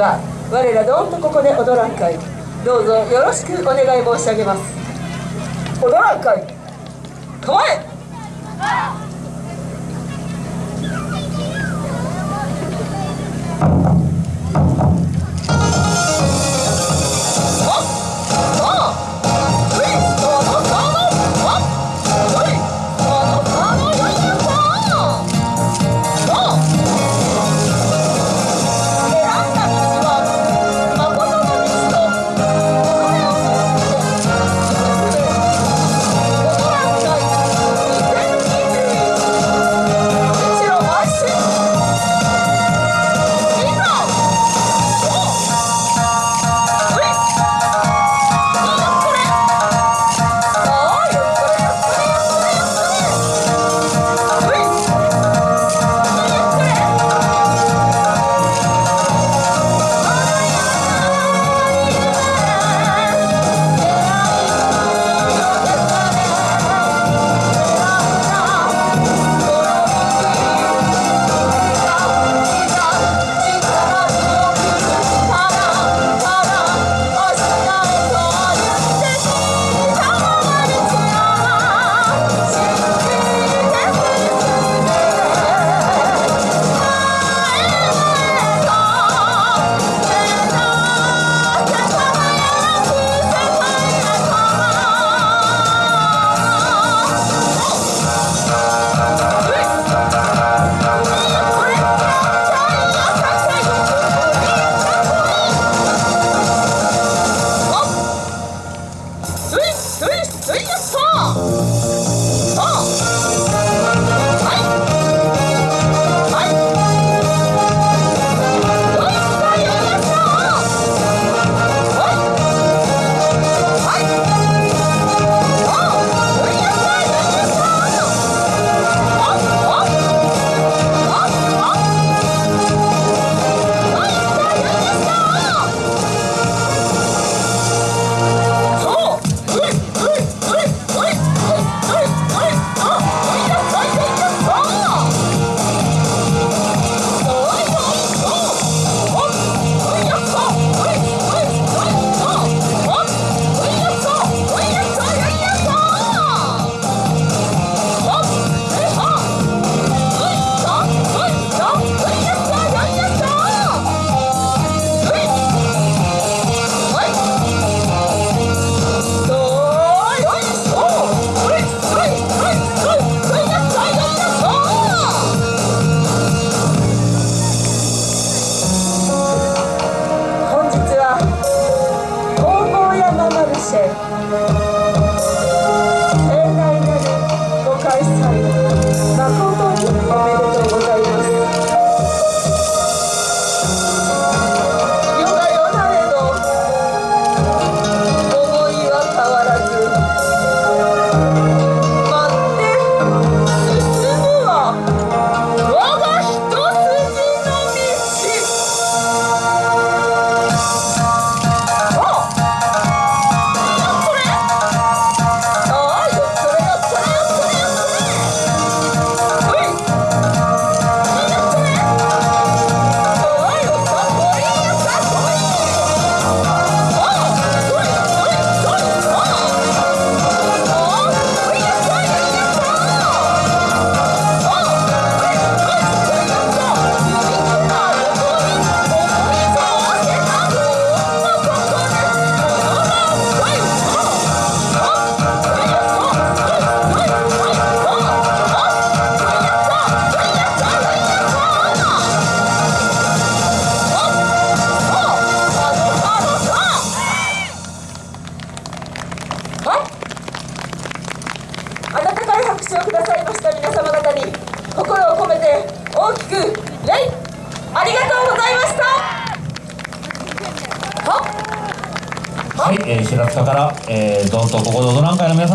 は我らどんとここで踊らんかいどうぞよろしくお願い申し上げます。踊らん会。構え生永代なるご開催か温かい拍手をくださいました皆様方に心を込めて大きく礼ありがとうございました。はい、えー、白塚から、えー、どんとここで踊らん会の皆さん